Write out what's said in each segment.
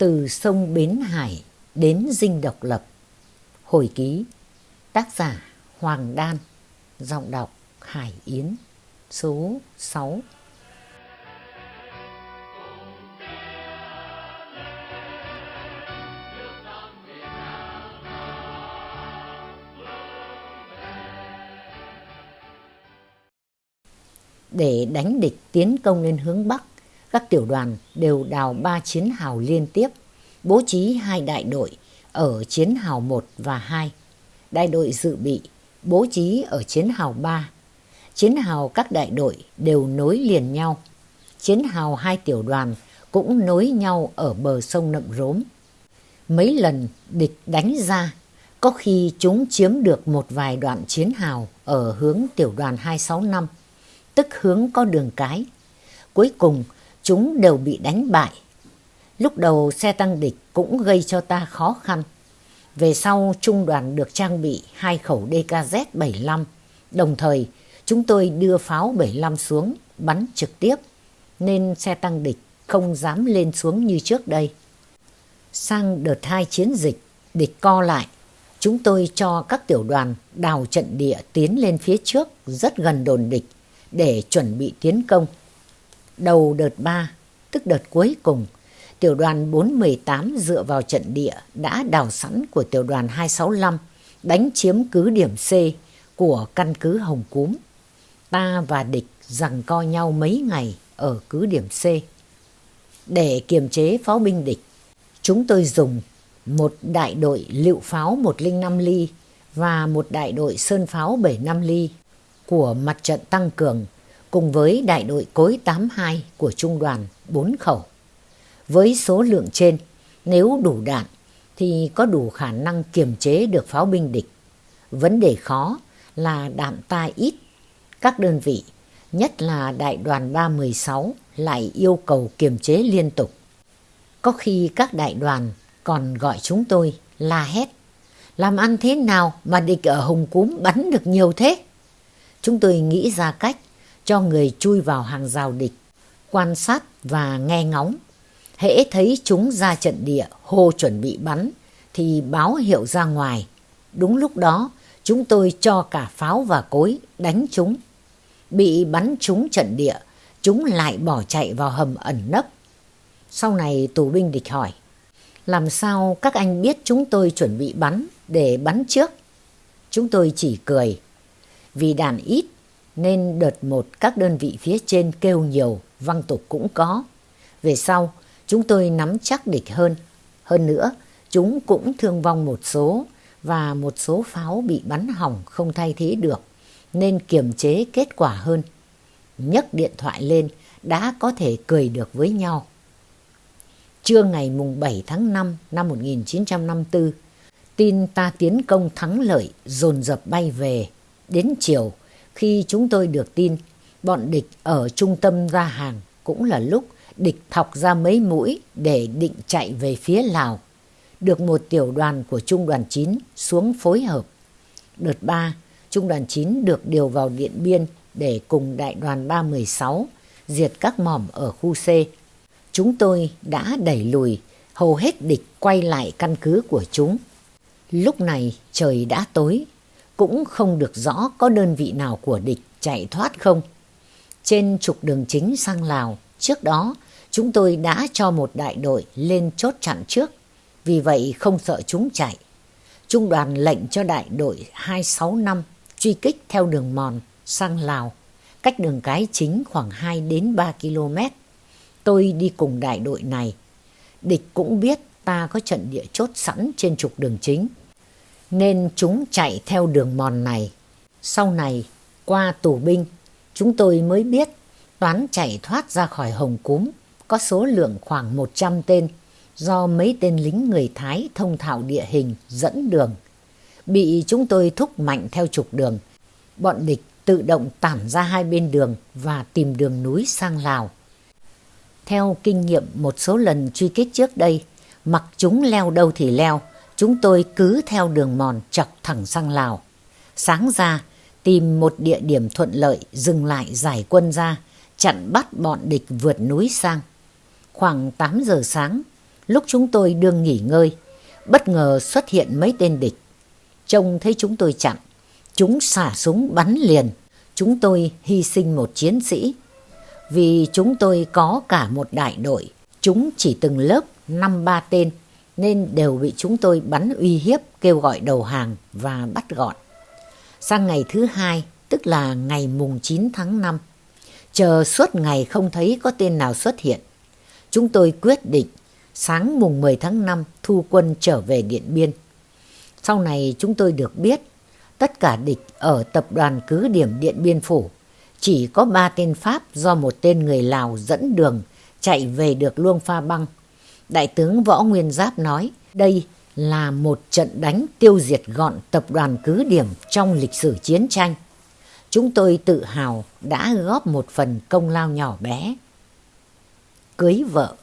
Từ sông Bến Hải đến Dinh Độc Lập. Hồi ký, Tác giả Hoàng Đan, Giọng đọc Hải Yến, Số 6 Để đánh địch tiến công lên hướng Bắc các tiểu đoàn đều đào ba chiến hào liên tiếp, bố trí hai đại đội ở chiến hào 1 và 2. Đại đội dự bị bố trí ở chiến hào 3. Chiến hào các đại đội đều nối liền nhau. Chiến hào hai tiểu đoàn cũng nối nhau ở bờ sông Nậm Rốm. Mấy lần địch đánh ra, có khi chúng chiếm được một vài đoạn chiến hào ở hướng tiểu đoàn 265, tức hướng có đường cái. Cuối cùng, chúng đều bị đánh bại. Lúc đầu xe tăng địch cũng gây cho ta khó khăn. Về sau trung đoàn được trang bị hai khẩu DKZ-75, đồng thời chúng tôi đưa pháo 75 xuống bắn trực tiếp, nên xe tăng địch không dám lên xuống như trước đây. Sang đợt hai chiến dịch, địch co lại, chúng tôi cho các tiểu đoàn đào trận địa tiến lên phía trước rất gần đồn địch để chuẩn bị tiến công đầu đợt 3, tức đợt cuối cùng, tiểu đoàn 418 dựa vào trận địa đã đào sẵn của tiểu đoàn 265 đánh chiếm cứ điểm C của căn cứ Hồng Cúm. Ta và địch rằng co nhau mấy ngày ở cứ điểm C. Để kiềm chế pháo binh địch, chúng tôi dùng một đại đội lựu pháo 105 ly và một đại đội sơn pháo 75 ly của mặt trận tăng cường cùng với đại đội cối 82 của trung đoàn 4 khẩu. Với số lượng trên, nếu đủ đạn thì có đủ khả năng kiềm chế được pháo binh địch. Vấn đề khó là đạn ta ít. Các đơn vị, nhất là đại đoàn 316 lại yêu cầu kiềm chế liên tục. Có khi các đại đoàn còn gọi chúng tôi la hét. Làm ăn thế nào mà địch ở Hồng Cúm bắn được nhiều thế? Chúng tôi nghĩ ra cách cho người chui vào hàng rào địch, quan sát và nghe ngóng. Hễ thấy chúng ra trận địa hô chuẩn bị bắn thì báo hiệu ra ngoài. Đúng lúc đó chúng tôi cho cả pháo và cối đánh chúng. Bị bắn trúng trận địa, chúng lại bỏ chạy vào hầm ẩn nấp. Sau này tù binh địch hỏi, làm sao các anh biết chúng tôi chuẩn bị bắn để bắn trước? Chúng tôi chỉ cười, vì đàn ít nên đợt một các đơn vị phía trên kêu nhiều, văng tục cũng có. Về sau, chúng tôi nắm chắc địch hơn. Hơn nữa, chúng cũng thương vong một số và một số pháo bị bắn hỏng không thay thế được, nên kiềm chế kết quả hơn. nhấc điện thoại lên đã có thể cười được với nhau. Trưa ngày mùng 7 tháng 5 năm 1954, tin ta tiến công thắng lợi dồn dập bay về. Đến chiều, khi chúng tôi được tin, bọn địch ở trung tâm ra hàng cũng là lúc địch thọc ra mấy mũi để định chạy về phía Lào. Được một tiểu đoàn của Trung đoàn 9 xuống phối hợp. Đợt 3, Trung đoàn 9 được điều vào Điện Biên để cùng đại đoàn 316 diệt các mỏm ở khu C. Chúng tôi đã đẩy lùi hầu hết địch quay lại căn cứ của chúng. Lúc này trời đã tối cũng không được rõ có đơn vị nào của địch chạy thoát không. Trên trục đường chính sang Lào, trước đó chúng tôi đã cho một đại đội lên chốt chặn trước, vì vậy không sợ chúng chạy. Trung đoàn lệnh cho đại đội 265 truy kích theo đường mòn sang Lào, cách đường cái chính khoảng 2 đến 3 km. Tôi đi cùng đại đội này. Địch cũng biết ta có trận địa chốt sẵn trên trục đường chính nên chúng chạy theo đường mòn này. Sau này, qua tù binh, chúng tôi mới biết toán chạy thoát ra khỏi Hồng Cúm có số lượng khoảng 100 tên do mấy tên lính người Thái thông thạo địa hình dẫn đường. Bị chúng tôi thúc mạnh theo trục đường, bọn địch tự động tản ra hai bên đường và tìm đường núi sang Lào. Theo kinh nghiệm một số lần truy kích trước đây, mặc chúng leo đâu thì leo, chúng tôi cứ theo đường mòn chọc thẳng sang Lào. Sáng ra, tìm một địa điểm thuận lợi dừng lại giải quân ra, chặn bắt bọn địch vượt núi sang. Khoảng 8 giờ sáng, Lúc chúng tôi đương nghỉ ngơi, bất ngờ xuất hiện mấy tên địch. Trông thấy chúng tôi chặn, chúng xả súng bắn liền. Chúng tôi hy sinh một chiến sĩ. Vì chúng tôi có cả một đại đội, chúng chỉ từng lớp năm ba tên nên đều bị chúng tôi bắn uy hiếp kêu gọi đầu hàng và bắt gọn. Sang ngày thứ hai, tức là ngày mùng 9 tháng 5, chờ suốt ngày không thấy có tên nào xuất hiện. Chúng tôi quyết định sáng mùng 10 tháng 5 thu quân trở về Điện Biên. Sau này chúng tôi được biết tất cả địch ở tập đoàn cứ điểm Điện Biên Phủ chỉ có ba tên Pháp do một tên người Lào dẫn đường chạy về được Luông Pha Băng. Đại tướng Võ Nguyên Giáp nói đây là một trận đánh tiêu diệt gọn tập đoàn cứ điểm trong lịch sử chiến tranh. Chúng tôi tự hào đã góp một phần công lao nhỏ bé. Cưới vợ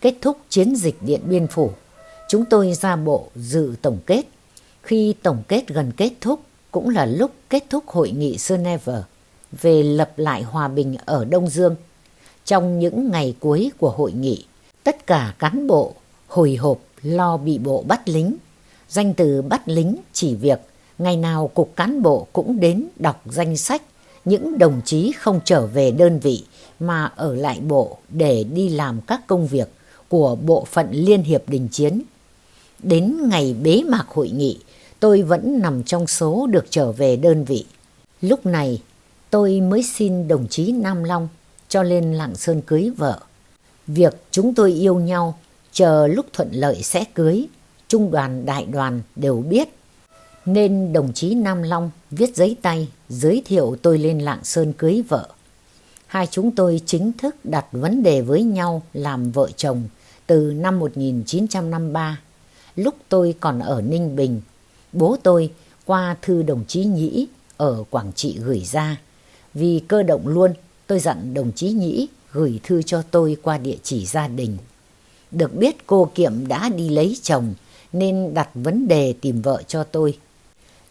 Kết thúc chiến dịch Điện Biên Phủ, chúng tôi ra bộ dự tổng kết. Khi tổng kết gần kết thúc cũng là lúc kết thúc hội nghị Geneva về lập lại hòa bình ở Đông Dương. Trong những ngày cuối của hội nghị, tất cả cán bộ hồi hộp lo bị bộ bắt lính. Danh từ bắt lính chỉ việc ngày nào cục cán bộ cũng đến đọc danh sách những đồng chí không trở về đơn vị mà ở lại bộ để đi làm các công việc của bộ phận Liên hiệp đình chiến. Đến ngày bế mạc hội nghị, tôi vẫn nằm trong số được trở về đơn vị. Lúc này, tôi mới xin đồng chí Nam Long cho lên Lạng Sơn cưới vợ. Việc chúng tôi yêu nhau, chờ lúc thuận lợi sẽ cưới, trung đoàn đại đoàn đều biết. Nên đồng chí Nam Long viết giấy tay giới thiệu tôi lên Lạng Sơn cưới vợ. Hai chúng tôi chính thức đặt vấn đề với nhau làm vợ chồng từ năm 1953, lúc tôi còn ở Ninh Bình. Bố tôi qua thư đồng chí Nhĩ ở Quảng Trị gửi ra. Vì cơ động luôn, tôi dặn đồng chí Nhĩ gửi thư cho tôi qua địa chỉ gia đình. Được biết cô Kiệm đã đi lấy chồng nên đặt vấn đề tìm vợ cho tôi.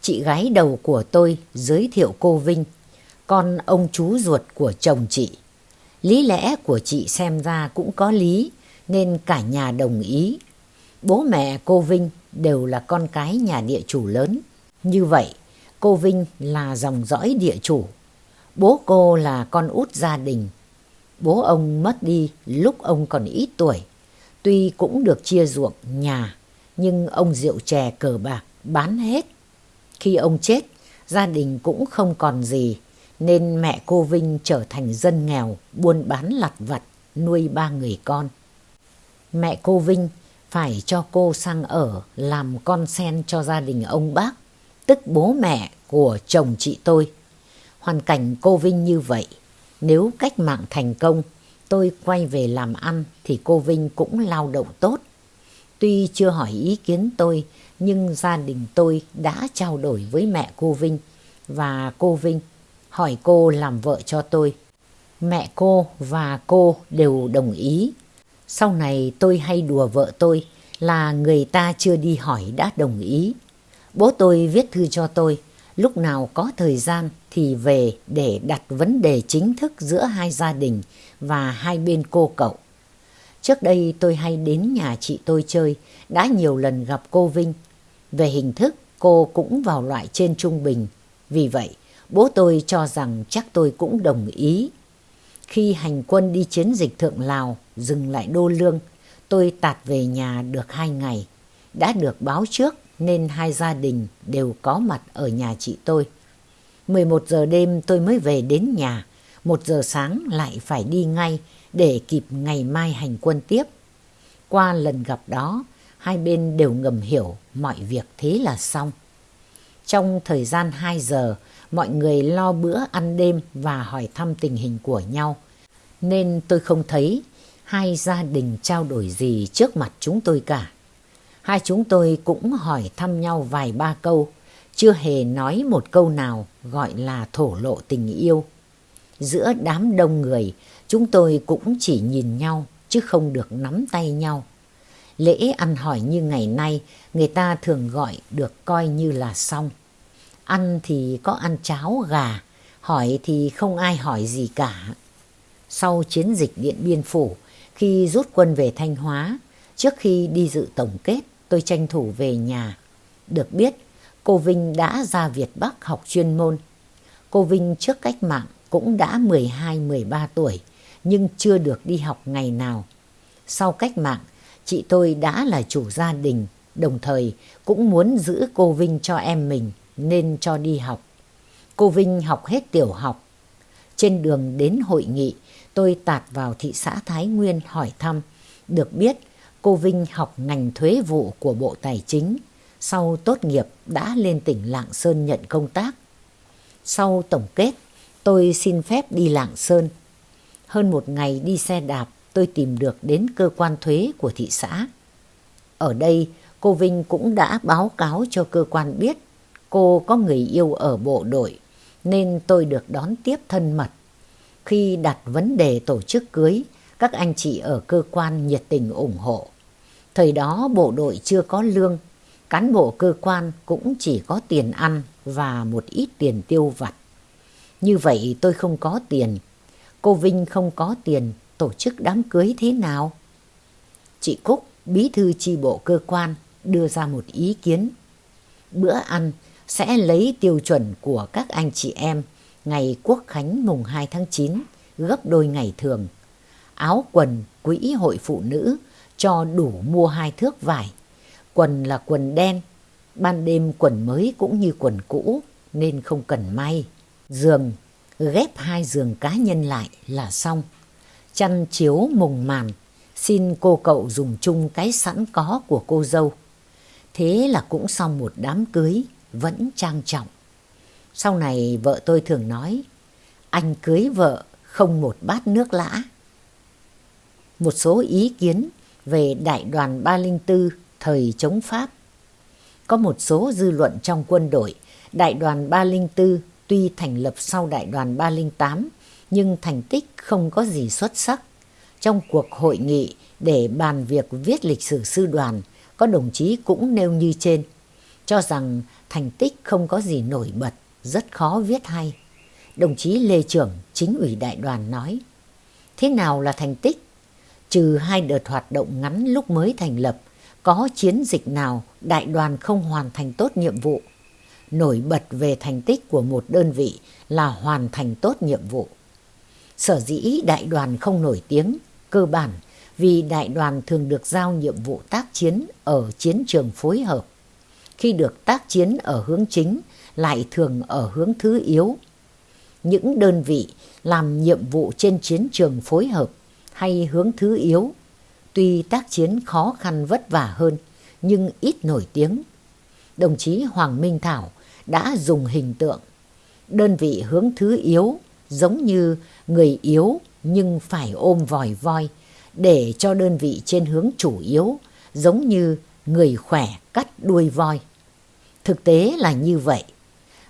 Chị gái đầu của tôi giới thiệu cô Vinh, con ông chú ruột của chồng chị. Lý lẽ của chị xem ra cũng có lý nên cả nhà đồng ý. Bố mẹ cô Vinh đều là con cái nhà địa chủ lớn. Như vậy, cô Vinh là dòng dõi địa chủ. Bố cô là con út gia đình. Bố ông mất đi lúc ông còn ít tuổi. Tuy cũng được chia ruộng nhà, nhưng ông rượu chè cờ bạc bán hết. Khi ông chết, gia đình cũng không còn gì, nên mẹ cô Vinh trở thành dân nghèo, buôn bán lặt vặt, nuôi ba người con. Mẹ cô Vinh phải cho cô sang ở làm con sen cho gia đình ông bác, tức bố mẹ của chồng chị tôi. Hoàn cảnh cô Vinh như vậy, nếu cách mạng thành công, tôi quay về làm ăn thì cô Vinh cũng lao động tốt. Tuy chưa hỏi ý kiến tôi, nhưng gia đình tôi đã trao đổi với mẹ cô Vinh và cô Vinh hỏi cô làm vợ cho tôi. Mẹ cô và cô đều đồng ý sau này tôi hay đùa vợ tôi là người ta chưa đi hỏi đã đồng ý. Bố tôi viết thư cho tôi, lúc nào có thời gian thì về để đặt vấn đề chính thức giữa hai gia đình và hai bên cô cậu. Trước đây tôi hay đến nhà chị tôi chơi, đã nhiều lần gặp cô Vinh. Về hình thức, cô cũng vào loại trên trung bình. Vì vậy, bố tôi cho rằng chắc tôi cũng đồng ý khi hành quân đi chiến dịch Thượng Lào, dừng lại Đô Lương, tôi tạt về nhà được hai ngày. Đã được báo trước nên hai gia đình đều có mặt ở nhà chị tôi. 11 giờ đêm tôi mới về đến nhà, một giờ sáng lại phải đi ngay để kịp ngày mai hành quân tiếp. Qua lần gặp đó, hai bên đều ngầm hiểu mọi việc thế là xong. Trong thời gian 2 giờ, mọi người lo bữa ăn đêm và hỏi thăm tình hình của nhau. Nên tôi không thấy hai gia đình trao đổi gì trước mặt chúng tôi cả. Hai chúng tôi cũng hỏi thăm nhau vài ba câu, chưa hề nói một câu nào gọi là thổ lộ tình yêu. Giữa đám đông người, chúng tôi cũng chỉ nhìn nhau chứ không được nắm tay nhau. Lễ ăn hỏi như ngày nay, người ta thường gọi được coi như là xong. Ăn thì có ăn cháo gà, hỏi thì không ai hỏi gì cả. Sau chiến dịch Điện Biên Phủ, Khi rút quân về Thanh Hóa, trước khi đi dự tổng kết, tôi tranh thủ về nhà. Được biết, cô Vinh đã ra Việt Bắc học chuyên môn. Cô Vinh trước cách mạng cũng đã 12-13 tuổi, nhưng chưa được đi học ngày nào. Sau cách mạng, chị tôi đã là chủ gia đình, đồng thời cũng muốn giữ cô Vinh cho em mình nên cho đi học. Cô Vinh học hết tiểu học. Trên đường đến hội nghị, tôi tạt vào thị xã Thái Nguyên hỏi thăm. Được biết, cô Vinh học ngành thuế vụ của Bộ Tài chính. Sau tốt nghiệp đã lên tỉnh Lạng Sơn nhận công tác. Sau tổng kết, tôi xin phép đi Lạng Sơn. Hơn một ngày đi xe đạp, tôi tìm được đến cơ quan thuế của thị xã. Ở đây, cô Vinh cũng đã báo cáo cho cơ quan biết cô có người yêu ở bộ đội, nên tôi được đón tiếp thân mật. Khi đặt vấn đề tổ chức cưới, các anh chị ở cơ quan nhiệt tình ủng hộ. Thời đó bộ đội chưa có lương, cán bộ cơ quan cũng chỉ có tiền ăn và một ít tiền tiêu vặt. Như vậy tôi không có tiền, cô Vinh không có tiền, tổ chức đám cưới thế nào? Chị Cúc, bí thư chi bộ cơ quan, đưa ra một ý kiến. Bữa ăn sẽ lấy tiêu chuẩn của các anh chị em ngày Quốc Khánh mùng 2 tháng 9 gấp đôi ngày thường. Áo quần quỹ hội phụ nữ cho đủ mua hai thước vải. Quần là quần đen, ban đêm quần mới cũng như quần cũ nên không cần may. Giường, ghép hai giường cá nhân lại là xong. Chăn chiếu mùng màn, xin cô cậu dùng chung cái sẵn có của cô dâu. Thế là cũng xong một đám cưới vẫn trang trọng. Sau này vợ tôi thường nói, anh cưới vợ không một bát nước lã. Một số ý kiến về đại đoàn 304 thời chống Pháp. Có một số dư luận trong quân đội, đại đoàn 304 tuy thành lập sau đại đoàn 308 nhưng thành tích không có gì xuất sắc. Trong cuộc hội nghị để bàn việc viết lịch sử sư đoàn, có đồng chí cũng nêu như trên, cho rằng thành tích không có gì nổi bật, rất khó viết hay. Đồng chí Lê Trưởng, chính ủy đại đoàn nói, thế nào là thành tích? Trừ hai đợt hoạt động ngắn lúc mới thành lập, có chiến dịch nào đại đoàn không hoàn thành tốt nhiệm vụ? Nổi bật về thành tích của một đơn vị là hoàn thành tốt nhiệm vụ. Sở dĩ đại đoàn không nổi tiếng, cơ bản vì đại đoàn thường được giao nhiệm vụ tác chiến ở chiến trường phối hợp. Khi được tác chiến ở hướng chính lại thường ở hướng thứ yếu. Những đơn vị làm nhiệm vụ trên chiến trường phối hợp hay hướng thứ yếu, tuy tác chiến khó khăn vất vả hơn nhưng ít nổi tiếng. Đồng chí Hoàng Minh Thảo đã dùng hình tượng đơn vị hướng thứ yếu giống như người yếu nhưng phải ôm vòi voi để cho đơn vị trên hướng chủ yếu giống như người khỏe cắt đuôi voi. Thực tế là như vậy.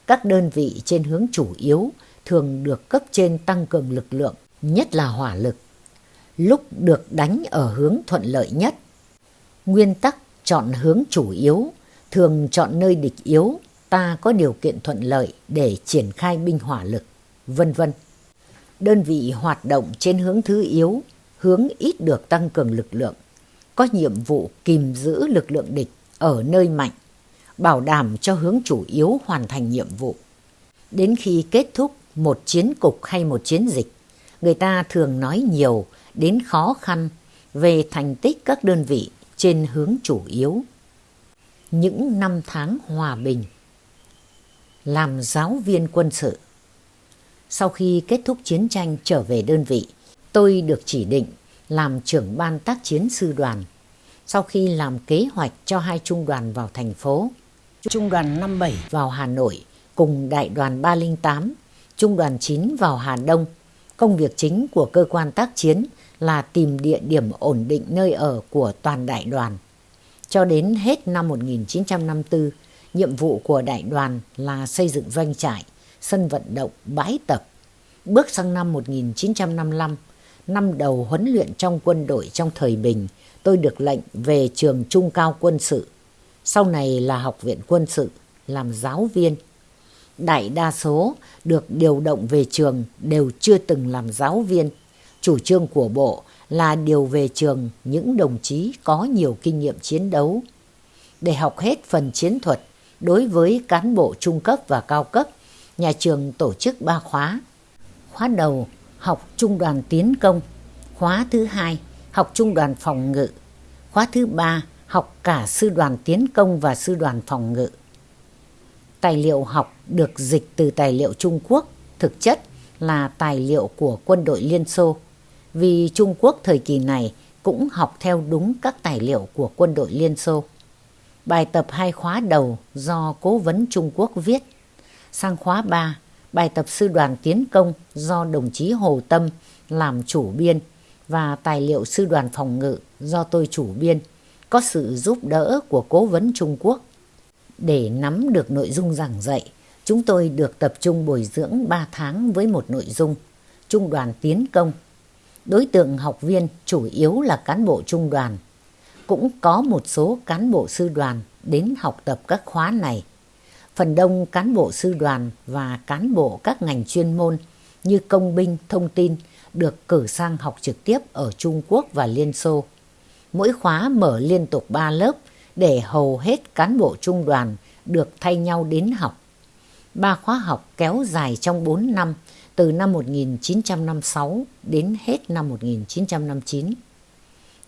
Các đơn vị trên hướng chủ yếu thường được cấp trên tăng cường lực lượng, nhất là hỏa lực. Lúc được đánh ở hướng thuận lợi nhất. Nguyên tắc chọn hướng chủ yếu, thường chọn nơi địch yếu, ta có điều kiện thuận lợi để triển khai binh hỏa lực, vân vân. Đơn vị hoạt động trên hướng thứ yếu hướng ít được tăng cường lực lượng, có nhiệm vụ kìm giữ lực lượng địch ở nơi mạnh, bảo đảm cho hướng chủ yếu hoàn thành nhiệm vụ. Đến khi kết thúc một chiến cục hay một chiến dịch, người ta thường nói nhiều đến khó khăn về thành tích các đơn vị trên hướng chủ yếu. Những năm tháng hòa bình Làm giáo viên quân sự Sau khi kết thúc chiến tranh trở về đơn vị, tôi được chỉ định làm trưởng ban tác chiến sư đoàn. Sau khi làm kế hoạch cho hai trung đoàn vào thành phố, trung đoàn 57 vào Hà Nội cùng đại đoàn 308, trung đoàn 9 vào Hà Đông. Công việc chính của cơ quan tác chiến là tìm địa điểm ổn định nơi ở của toàn đại đoàn. Cho đến hết năm 1954, nhiệm vụ của đại đoàn là xây dựng doanh trại, sân vận động, bãi tập. Bước sang năm 1955, năm đầu huấn luyện trong quân đội trong thời bình, tôi được lệnh về trường trung cao quân sự. Sau này là học viện quân sự, làm giáo viên. Đại đa số được điều động về trường đều chưa từng làm giáo viên. Chủ trương của bộ là điều về trường những đồng chí có nhiều kinh nghiệm chiến đấu. Để học hết phần chiến thuật đối với cán bộ trung cấp và cao cấp, nhà trường tổ chức ba khóa. Khóa đầu học trung đoàn tiến công, khóa thứ hai học trung đoàn phòng ngự, khóa thứ ba học cả sư đoàn tiến công và sư đoàn phòng ngự. Tài liệu học được dịch từ tài liệu Trung Quốc, thực chất là tài liệu của quân đội Liên Xô, vì Trung Quốc thời kỳ này cũng học theo đúng các tài liệu của quân đội Liên Xô. Bài tập hai khóa đầu do cố vấn Trung Quốc viết. Sang khóa 3, bài tập sư đoàn tiến công do đồng chí Hồ Tâm làm chủ biên và tài liệu sư đoàn phòng ngự do tôi chủ biên, có sự giúp đỡ của cố vấn Trung Quốc. Để nắm được nội dung giảng dạy, chúng tôi được tập trung bồi dưỡng 3 tháng với một nội dung, Trung đoàn tiến công. Đối tượng học viên chủ yếu là cán bộ trung đoàn. Cũng có một số cán bộ sư đoàn đến học tập các khóa này. Phần đông cán bộ sư đoàn và cán bộ các ngành chuyên môn như công binh, thông tin được cử sang học trực tiếp ở Trung Quốc và Liên Xô. Mỗi khóa mở liên tục 3 lớp để hầu hết cán bộ trung đoàn được thay nhau đến học. Ba khóa học kéo dài trong 4 năm từ năm 1956 đến hết năm 1959.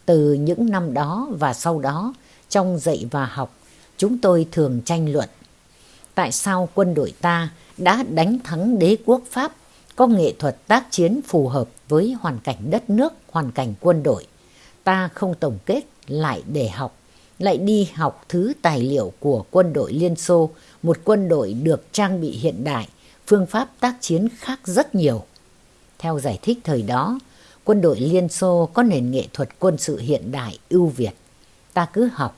Từ những năm đó và sau đó, trong dạy và học, chúng tôi thường tranh luận. Tại sao quân đội ta đã đánh thắng đế quốc Pháp có nghệ thuật tác chiến phù hợp với hoàn cảnh đất nước, hoàn cảnh quân đội. Ta không tổng kết lại để học, lại đi học thứ tài liệu của quân đội Liên Xô, một quân đội được trang bị hiện đại, phương pháp tác chiến khác rất nhiều. Theo giải thích thời đó, quân đội Liên Xô có nền nghệ thuật quân sự hiện đại ưu việt. Ta cứ học,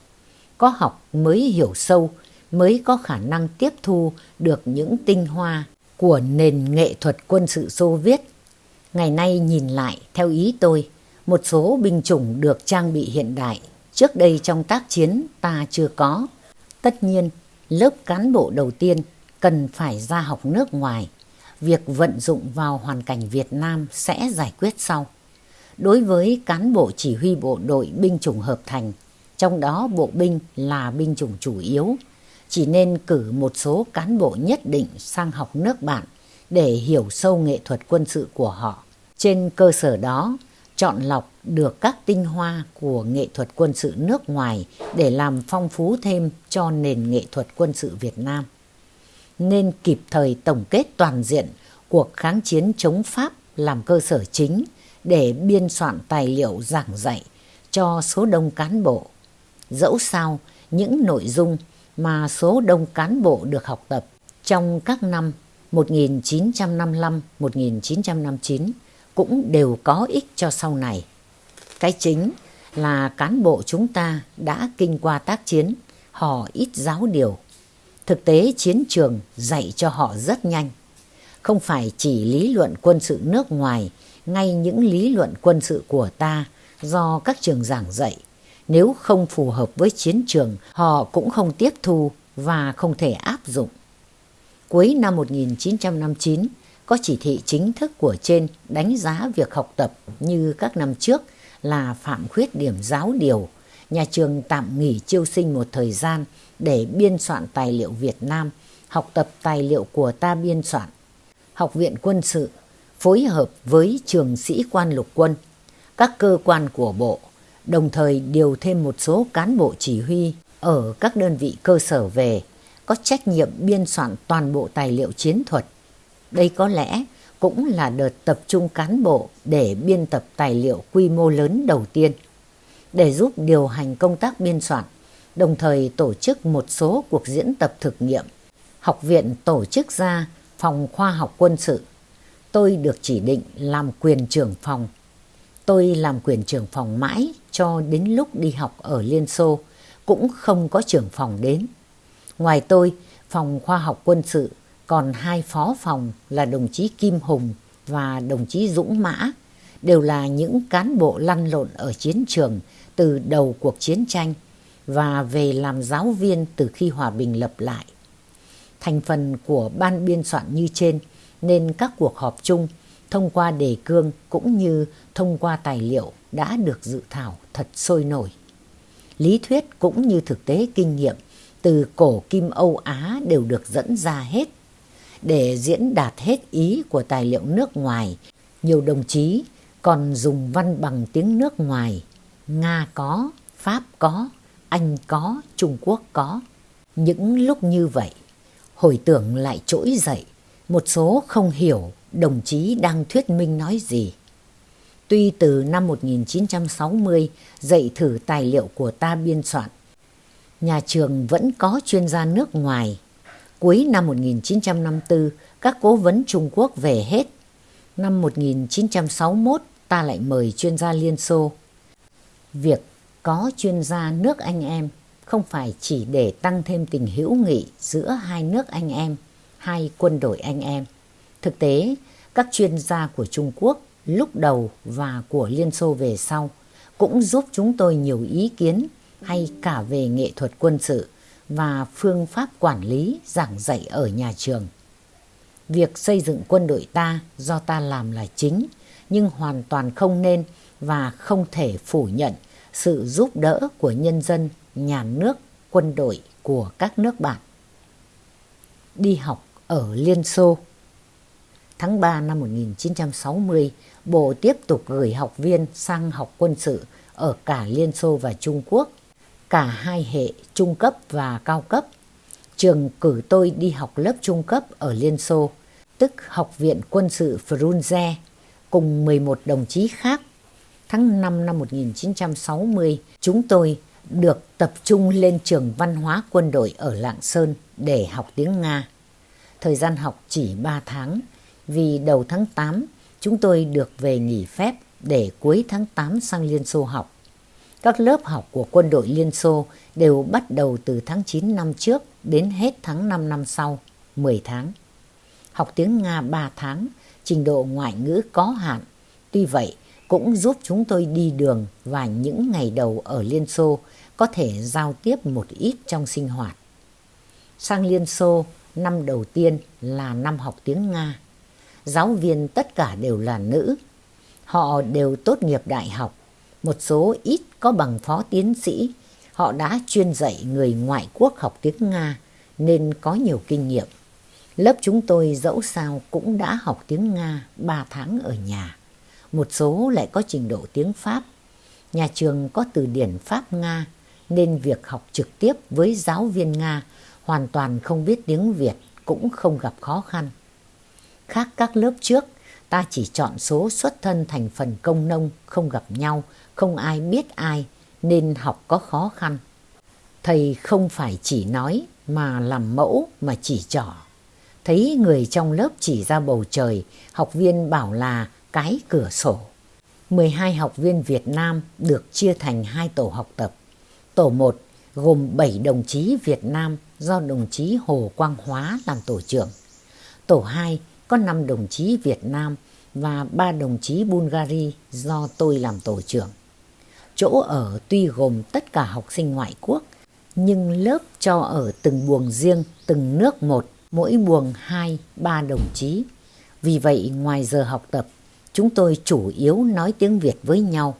có học mới hiểu sâu, mới có khả năng tiếp thu được những tinh hoa của nền nghệ thuật quân sự Xô Viết. Ngày nay nhìn lại, theo ý tôi, một số binh chủng được trang bị hiện đại, trước đây trong tác chiến ta chưa có. Tất nhiên, lớp cán bộ đầu tiên cần phải ra học nước ngoài. Việc vận dụng vào hoàn cảnh Việt Nam sẽ giải quyết sau. Đối với cán bộ chỉ huy bộ đội binh chủng hợp thành, trong đó bộ binh là binh chủng chủ yếu, chỉ nên cử một số cán bộ nhất định sang học nước bạn để hiểu sâu nghệ thuật quân sự của họ. Trên cơ sở đó, chọn lọc được các tinh hoa của nghệ thuật quân sự nước ngoài để làm phong phú thêm cho nền nghệ thuật quân sự Việt Nam. Nên kịp thời tổng kết toàn diện cuộc kháng chiến chống Pháp làm cơ sở chính để biên soạn tài liệu giảng dạy cho số đông cán bộ. Dẫu sao, những nội dung mà số đông cán bộ được học tập trong các năm 1955-1959 cũng đều có ích cho sau này. Cái chính là cán bộ chúng ta đã kinh qua tác chiến, họ ít giáo điều. Thực tế chiến trường dạy cho họ rất nhanh. Không phải chỉ lý luận quân sự nước ngoài, ngay những lý luận quân sự của ta do các trường giảng dạy nếu không phù hợp với chiến trường, họ cũng không tiếp thu và không thể áp dụng. Cuối năm 1959, có chỉ thị chính thức của trên đánh giá việc học tập như các năm trước là phạm khuyết điểm giáo điều. Nhà trường tạm nghỉ chiêu sinh một thời gian để biên soạn tài liệu Việt Nam, học tập tài liệu của ta biên soạn. Học viện quân sự phối hợp với trường sĩ quan lục quân, các cơ quan của bộ đồng thời điều thêm một số cán bộ chỉ huy ở các đơn vị cơ sở về, có trách nhiệm biên soạn toàn bộ tài liệu chiến thuật. Đây có lẽ cũng là đợt tập trung cán bộ để biên tập tài liệu quy mô lớn đầu tiên. Để giúp điều hành công tác biên soạn, đồng thời tổ chức một số cuộc diễn tập thực nghiệm. Học viện tổ chức ra phòng khoa học quân sự. Tôi được chỉ định làm quyền trưởng phòng. Tôi làm quyền trưởng phòng mãi cho đến lúc đi học ở Liên Xô cũng không có trưởng phòng đến. Ngoài tôi, phòng khoa học quân sự còn hai phó phòng là đồng chí Kim Hùng và đồng chí Dũng Mã, đều là những cán bộ lăn lộn ở chiến trường từ đầu cuộc chiến tranh và về làm giáo viên từ khi hòa bình lập lại. Thành phần của ban biên soạn như trên nên các cuộc họp chung thông qua đề cương cũng như thông qua tài liệu đã được dự thảo thật sôi nổi. Lý thuyết cũng như thực tế kinh nghiệm từ cổ kim Âu Á đều được dẫn ra hết. Để diễn đạt hết ý của tài liệu nước ngoài, nhiều đồng chí còn dùng văn bằng tiếng nước ngoài. Nga có, Pháp có, Anh có, Trung Quốc có. Những lúc như vậy, hồi tưởng lại trỗi dậy, một số không hiểu đồng chí đang thuyết minh nói gì. Tuy từ năm 1960 dạy thử tài liệu của ta biên soạn, nhà trường vẫn có chuyên gia nước ngoài. Cuối năm 1954, các cố vấn Trung Quốc về hết. Năm 1961, ta lại mời chuyên gia Liên Xô. Việc có chuyên gia nước anh em không phải chỉ để tăng thêm tình hữu nghị giữa hai nước anh em, hai quân đội anh em. Thực tế, các chuyên gia của Trung Quốc lúc đầu và của Liên Xô về sau cũng giúp chúng tôi nhiều ý kiến hay cả về nghệ thuật quân sự và phương pháp quản lý giảng dạy ở nhà trường. Việc xây dựng quân đội ta do ta làm là chính, nhưng hoàn toàn không nên và không thể phủ nhận sự giúp đỡ của nhân dân, nhà nước, quân đội của các nước bạn. Đi học ở Liên Xô Tháng 3 năm 1960, Bộ tiếp tục gửi học viên sang học quân sự ở cả Liên Xô và Trung Quốc, cả hai hệ trung cấp và cao cấp. Trường cử tôi đi học lớp trung cấp ở Liên Xô, tức Học viện Quân sự Frunze, cùng 11 đồng chí khác. Tháng 5 năm 1960, chúng tôi được tập trung lên trường văn hóa quân đội ở Lạng Sơn để học tiếng Nga. Thời gian học chỉ 3 tháng, vì đầu tháng 8 chúng tôi được về nghỉ phép để cuối tháng 8 sang Liên Xô học. Các lớp học của quân đội Liên Xô đều bắt đầu từ tháng 9 năm trước đến hết tháng 5 năm sau, 10 tháng. Học tiếng Nga 3 tháng, trình độ ngoại ngữ có hạn. Tuy vậy, cũng giúp chúng tôi đi đường và những ngày đầu ở Liên Xô có thể giao tiếp một ít trong sinh hoạt. Sang Liên Xô, năm đầu tiên là năm học tiếng Nga giáo viên tất cả đều là nữ. Họ đều tốt nghiệp đại học, một số ít có bằng phó tiến sĩ. Họ đã chuyên dạy người ngoại quốc học tiếng Nga nên có nhiều kinh nghiệm. Lớp chúng tôi dẫu sao cũng đã học tiếng Nga 3 tháng ở nhà. Một số lại có trình độ tiếng Pháp. Nhà trường có từ điển Pháp-Nga nên việc học trực tiếp với giáo viên Nga hoàn toàn không biết tiếng Việt cũng không gặp khó khăn. Khác các lớp trước, ta chỉ chọn số xuất thân thành phần công nông, không gặp nhau, không ai biết ai, nên học có khó khăn. Thầy không phải chỉ nói mà làm mẫu mà chỉ trỏ. Thấy người trong lớp chỉ ra bầu trời, học viên bảo là cái cửa sổ. 12 học viên Việt Nam được chia thành hai tổ học tập. Tổ 1 gồm 7 đồng chí Việt Nam do đồng chí Hồ Quang Hóa làm tổ trưởng. Tổ 2 có 5 đồng chí Việt Nam và 3 đồng chí Bulgari do tôi làm tổ trưởng. Chỗ ở tuy gồm tất cả học sinh ngoại quốc, nhưng lớp cho ở từng buồng riêng, từng nước một, mỗi buồng 2, 3 đồng chí. Vì vậy ngoài giờ học tập, chúng tôi chủ yếu nói tiếng Việt với nhau.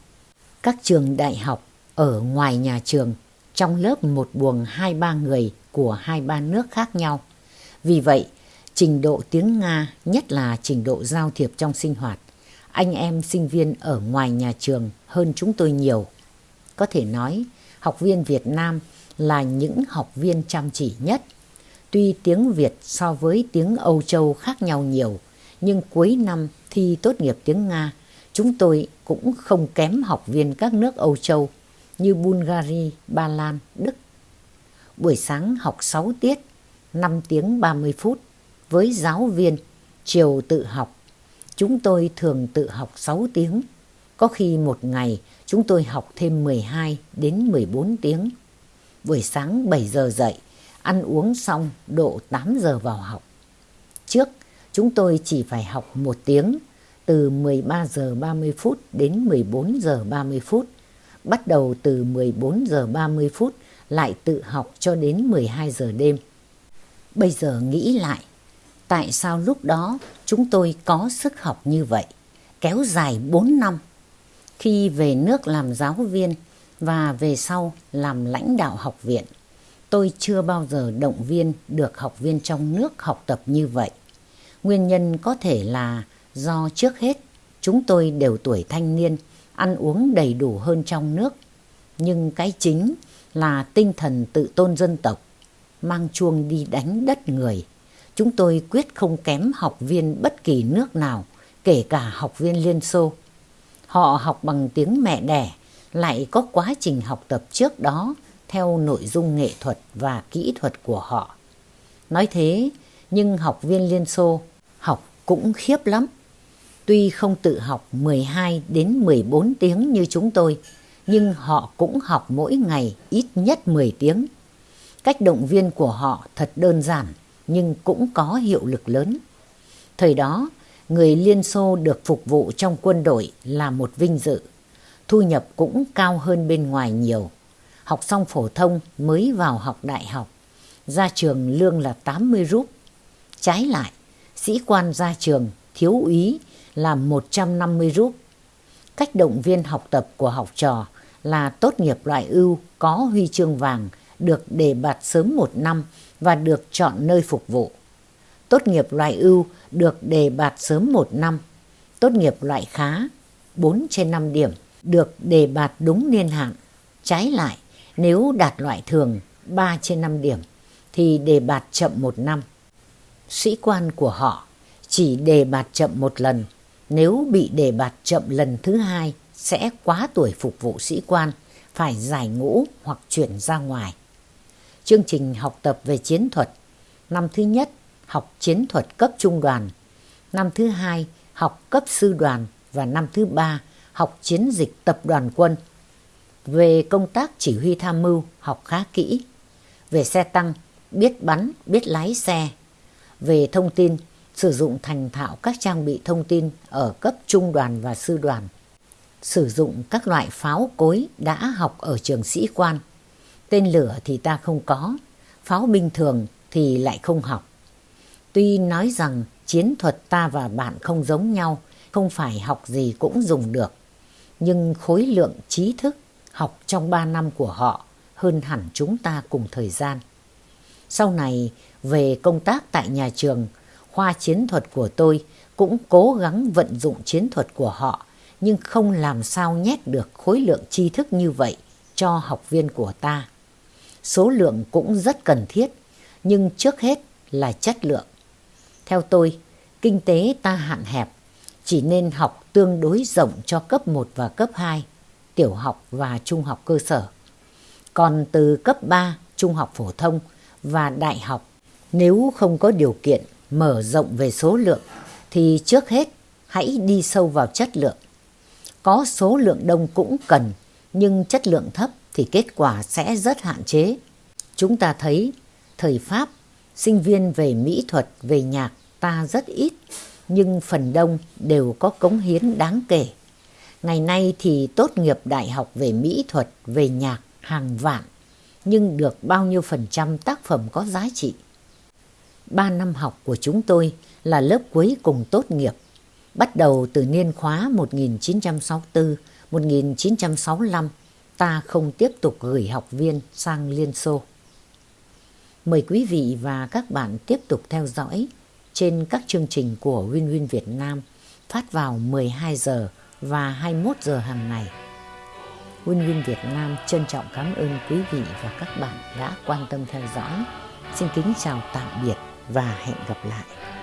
Các trường đại học ở ngoài nhà trường, trong lớp một buồng 2-3 người của 2-3 nước khác nhau. Vì vậy, trình độ tiếng Nga, nhất là trình độ giao thiệp trong sinh hoạt. Anh em sinh viên ở ngoài nhà trường hơn chúng tôi nhiều. Có thể nói, học viên Việt Nam là những học viên chăm chỉ nhất. Tuy tiếng Việt so với tiếng Âu Châu khác nhau nhiều, nhưng cuối năm thi tốt nghiệp tiếng Nga, chúng tôi cũng không kém học viên các nước Âu Châu như Bulgaria, Ba Lan, Đức. Buổi sáng học 6 tiết, 5 tiếng 30 phút với giáo viên, chiều tự học. Chúng tôi thường tự học 6 tiếng. Có khi một ngày chúng tôi học thêm 12 đến 14 tiếng. Buổi sáng 7 giờ dậy, ăn uống xong độ 8 giờ vào học. Trước, chúng tôi chỉ phải học một tiếng, từ 13 giờ 30 phút đến 14 giờ 30 phút. Bắt đầu từ 14 giờ 30 phút lại tự học cho đến 12 giờ đêm. Bây giờ nghĩ lại, tại sao lúc đó chúng tôi có sức học như vậy, kéo dài 4 năm. Khi về nước làm giáo viên và về sau làm lãnh đạo học viện, tôi chưa bao giờ động viên được học viên trong nước học tập như vậy. Nguyên nhân có thể là do trước hết chúng tôi đều tuổi thanh niên, ăn uống đầy đủ hơn trong nước. Nhưng cái chính là tinh thần tự tôn dân tộc, mang chuông đi đánh đất người. Chúng tôi quyết không kém học viên bất kỳ nước nào, kể cả học viên Liên Xô. Họ học bằng tiếng mẹ đẻ, lại có quá trình học tập trước đó theo nội dung nghệ thuật và kỹ thuật của họ. Nói thế, nhưng học viên Liên Xô học cũng khiếp lắm. Tuy không tự học 12 đến 14 tiếng như chúng tôi, nhưng họ cũng học mỗi ngày ít nhất 10 tiếng. Cách động viên của họ thật đơn giản nhưng cũng có hiệu lực lớn. Thời đó, người Liên Xô được phục vụ trong quân đội là một vinh dự. Thu nhập cũng cao hơn bên ngoài nhiều. Học xong phổ thông mới vào học đại học. Ra trường lương là 80 rúp. Trái lại, sĩ quan ra trường thiếu úy là 150 rúp. Cách động viên học tập của học trò là tốt nghiệp loại ưu có huy chương vàng được đề bạt sớm một năm và được chọn nơi phục vụ. Tốt nghiệp loại ưu được đề bạt sớm một năm. Tốt nghiệp loại khá 4 trên 5 điểm được đề bạt đúng niên hạn. Trái lại, nếu đạt loại thường 3 trên 5 điểm thì đề bạt chậm một năm. Sĩ quan của họ chỉ đề bạt chậm một lần. Nếu bị đề bạt chậm lần thứ hai sẽ quá tuổi phục vụ sĩ quan, phải giải ngũ hoặc chuyển ra ngoài. Chương trình học tập về chiến thuật. Năm thứ nhất, học chiến thuật cấp trung đoàn. Năm thứ hai, học cấp sư đoàn. Và năm thứ ba, học chiến dịch tập đoàn quân. Về công tác chỉ huy tham mưu, học khá kỹ. Về xe tăng, biết bắn, biết lái xe. Về thông tin, sử dụng thành thạo các trang bị thông tin ở cấp trung đoàn và sư đoàn sử dụng các loại pháo cối đã học ở trường sĩ quan. Tên lửa thì ta không có, pháo binh thường thì lại không học. Tuy nói rằng chiến thuật ta và bạn không giống nhau, không phải học gì cũng dùng được, nhưng khối lượng trí thức học trong 3 năm của họ hơn hẳn chúng ta cùng thời gian. Sau này, về công tác tại nhà trường, khoa chiến thuật của tôi cũng cố gắng vận dụng chiến thuật của họ nhưng không làm sao nhét được khối lượng tri thức như vậy cho học viên của ta. Số lượng cũng rất cần thiết, nhưng trước hết là chất lượng. Theo tôi, kinh tế ta hạn hẹp, chỉ nên học tương đối rộng cho cấp 1 và cấp 2, tiểu học và trung học cơ sở. Còn từ cấp 3, trung học phổ thông và đại học, nếu không có điều kiện mở rộng về số lượng, thì trước hết hãy đi sâu vào chất lượng có số lượng đông cũng cần, nhưng chất lượng thấp thì kết quả sẽ rất hạn chế. Chúng ta thấy thời Pháp, sinh viên về mỹ thuật, về nhạc ta rất ít, nhưng phần đông đều có cống hiến đáng kể. Ngày nay thì tốt nghiệp đại học về mỹ thuật, về nhạc hàng vạn, nhưng được bao nhiêu phần trăm tác phẩm có giá trị. Ba năm học của chúng tôi là lớp cuối cùng tốt nghiệp Bắt đầu từ niên khóa 1964-1965, ta không tiếp tục gửi học viên sang Liên Xô. Mời quý vị và các bạn tiếp tục theo dõi trên các chương trình của Win Win Việt Nam phát vào 12 giờ và 21 giờ hàng ngày. Win Win Việt Nam trân trọng cảm ơn quý vị và các bạn đã quan tâm theo dõi. Xin kính chào tạm biệt và hẹn gặp lại.